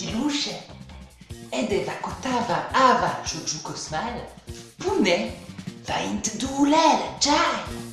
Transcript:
filuše, edeva kotava ava čučukosmal, pune va in int dulel, džaj.